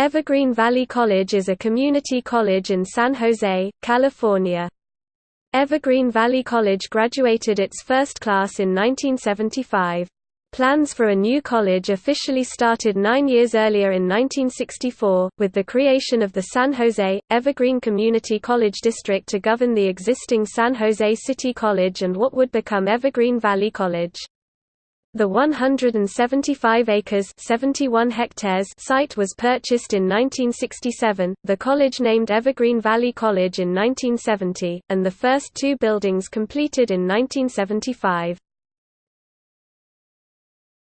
Evergreen Valley College is a community college in San Jose, California. Evergreen Valley College graduated its first class in 1975. Plans for a new college officially started nine years earlier in 1964, with the creation of the San Jose, Evergreen Community College District to govern the existing San Jose City College and what would become Evergreen Valley College. The 175 acres 71 hectares site was purchased in 1967, the college named Evergreen Valley College in 1970, and the first two buildings completed in 1975.